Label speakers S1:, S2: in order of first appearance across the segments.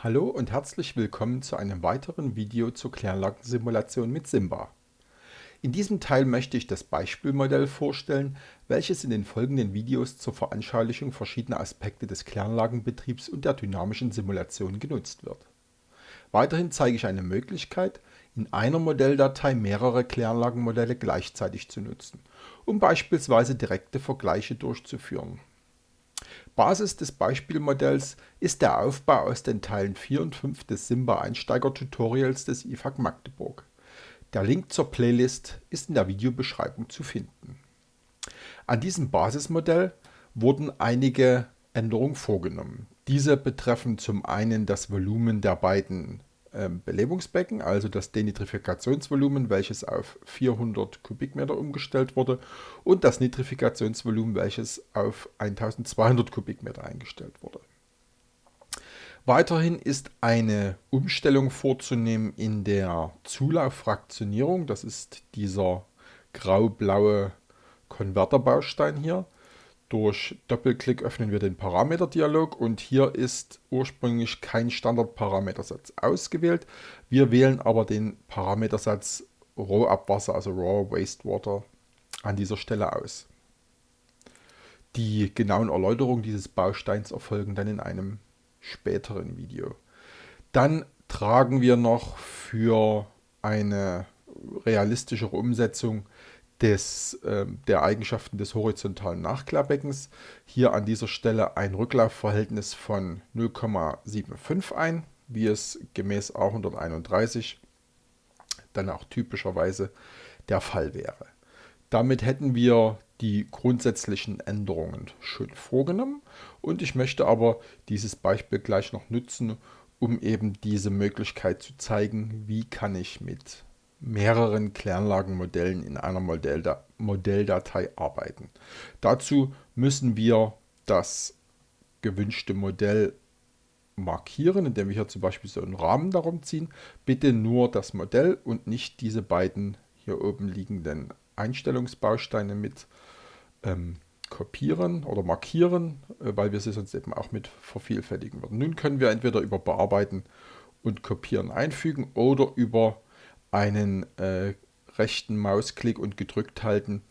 S1: Hallo und herzlich willkommen zu einem weiteren Video zur Kläranlagensimulation mit Simba. In diesem Teil möchte ich das Beispielmodell vorstellen, welches in den folgenden Videos zur Veranschaulichung verschiedener Aspekte des Kläranlagenbetriebs und der dynamischen Simulation genutzt wird. Weiterhin zeige ich eine Möglichkeit, in einer Modelldatei mehrere Kläranlagenmodelle gleichzeitig zu nutzen, um beispielsweise direkte Vergleiche durchzuführen. Basis des Beispielmodells ist der Aufbau aus den Teilen 4 und 5 des Simba Einsteiger Tutorials des IFAK Magdeburg. Der Link zur Playlist ist in der Videobeschreibung zu finden. An diesem Basismodell wurden einige Änderungen vorgenommen. Diese betreffen zum einen das Volumen der beiden ähm, Belebungsbecken, also das Denitrifikationsvolumen, welches auf 400 Kubikmeter umgestellt wurde und das Nitrifikationsvolumen, welches auf 1200 Kubikmeter eingestellt wurde. Weiterhin ist eine Umstellung vorzunehmen in der Zulauffraktionierung. Das ist dieser grau-blaue Konverterbaustein hier. Durch Doppelklick öffnen wir den Parameterdialog und hier ist ursprünglich kein Standardparametersatz ausgewählt. Wir wählen aber den Parametersatz Rohabwasser, also Raw Wastewater, an dieser Stelle aus. Die genauen Erläuterungen dieses Bausteins erfolgen dann in einem späteren Video. Dann tragen wir noch für eine realistischere Umsetzung des, äh, der Eigenschaften des horizontalen Nachklarbeckens. Hier an dieser Stelle ein Rücklaufverhältnis von 0,75 ein, wie es gemäß A131 dann auch typischerweise der Fall wäre. Damit hätten wir die grundsätzlichen Änderungen schön vorgenommen und ich möchte aber dieses Beispiel gleich noch nutzen, um eben diese Möglichkeit zu zeigen, wie kann ich mit mehreren Kläranlagenmodellen in einer Modelldatei arbeiten. Dazu müssen wir das gewünschte Modell markieren, indem wir hier zum Beispiel so einen Rahmen darum ziehen. Bitte nur das Modell und nicht diese beiden hier oben liegenden Einstellungsbausteine mit ähm, kopieren oder markieren, äh, weil wir sie sonst eben auch mit vervielfältigen würden. Nun können wir entweder über Bearbeiten und Kopieren einfügen oder über einen äh, rechten Mausklick und gedrückt halten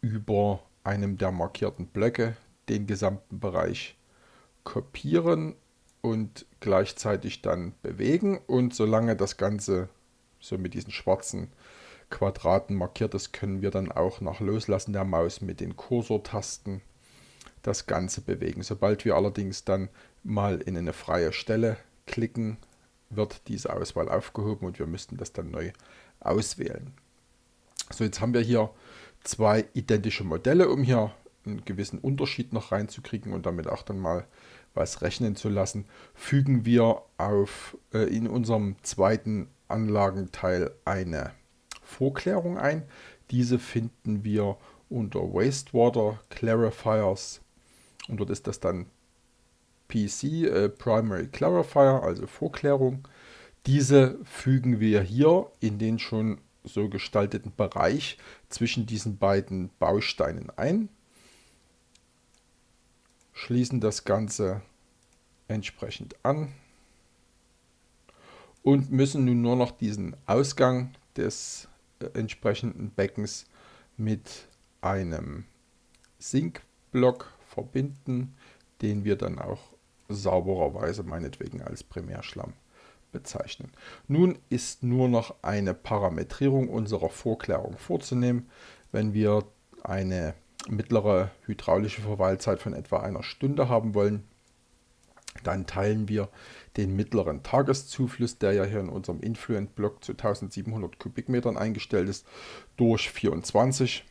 S1: über einem der markierten Blöcke den gesamten Bereich kopieren und gleichzeitig dann bewegen und solange das Ganze so mit diesen schwarzen Quadraten markiert ist, können wir dann auch nach Loslassen der Maus mit den Kursortasten das Ganze bewegen. Sobald wir allerdings dann mal in eine freie Stelle klicken, wird diese Auswahl aufgehoben und wir müssten das dann neu auswählen. So, jetzt haben wir hier zwei identische Modelle, um hier einen gewissen Unterschied noch reinzukriegen und damit auch dann mal was rechnen zu lassen, fügen wir auf, äh, in unserem zweiten Anlagenteil eine Vorklärung ein. Diese finden wir unter Wastewater Clarifiers und dort ist das dann PC, äh, Primary Clarifier, also Vorklärung. Diese fügen wir hier in den schon so gestalteten Bereich zwischen diesen beiden Bausteinen ein, schließen das Ganze entsprechend an und müssen nun nur noch diesen Ausgang des äh, entsprechenden Beckens mit einem Sinkblock verbinden, den wir dann auch saubererweise meinetwegen als Primärschlamm bezeichnen. Nun ist nur noch eine Parametrierung unserer Vorklärung vorzunehmen. Wenn wir eine mittlere hydraulische Verweilzeit von etwa einer Stunde haben wollen, dann teilen wir den mittleren Tageszufluss, der ja hier in unserem Influent-Block zu 1700 Kubikmetern eingestellt ist, durch 24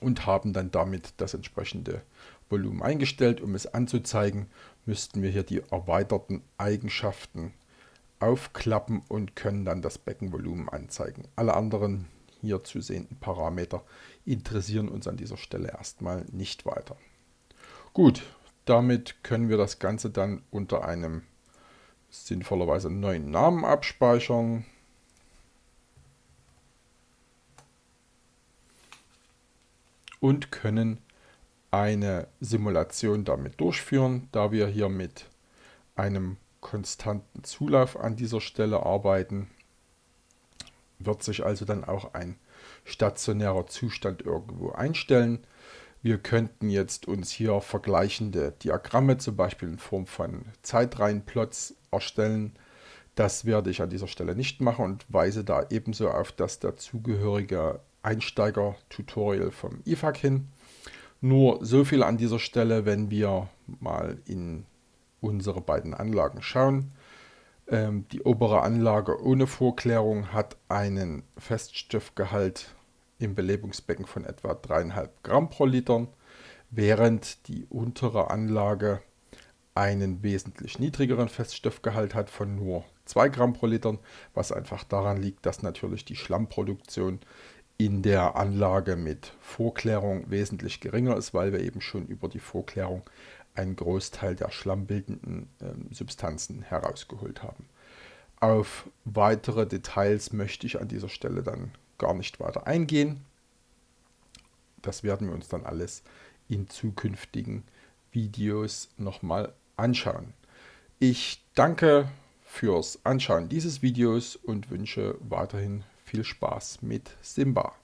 S1: und haben dann damit das entsprechende Volumen eingestellt. Um es anzuzeigen, müssten wir hier die erweiterten Eigenschaften aufklappen und können dann das Beckenvolumen anzeigen. Alle anderen hier zu sehenden Parameter interessieren uns an dieser Stelle erstmal nicht weiter. Gut, damit können wir das Ganze dann unter einem sinnvollerweise neuen Namen abspeichern. Und können eine Simulation damit durchführen, da wir hier mit einem konstanten Zulauf an dieser Stelle arbeiten, wird sich also dann auch ein stationärer Zustand irgendwo einstellen. Wir könnten jetzt uns hier vergleichende Diagramme, zum Beispiel in Form von Zeitreihenplots, erstellen. Das werde ich an dieser Stelle nicht machen und weise da ebenso auf das dazugehörige Einsteiger-Tutorial vom IFAC hin. Nur so viel an dieser Stelle, wenn wir mal in unsere beiden Anlagen schauen. Ähm, die obere Anlage ohne Vorklärung hat einen Feststoffgehalt im Belebungsbecken von etwa 3,5 Gramm pro Liter, während die untere Anlage einen wesentlich niedrigeren Feststoffgehalt hat von nur 2 Gramm pro Liter, was einfach daran liegt, dass natürlich die Schlammproduktion in der Anlage mit Vorklärung wesentlich geringer ist, weil wir eben schon über die Vorklärung einen Großteil der schlammbildenden äh, Substanzen herausgeholt haben. Auf weitere Details möchte ich an dieser Stelle dann gar nicht weiter eingehen. Das werden wir uns dann alles in zukünftigen Videos nochmal anschauen. Ich danke fürs Anschauen dieses Videos und wünsche weiterhin viel Spaß mit Simba.